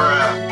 Bruh.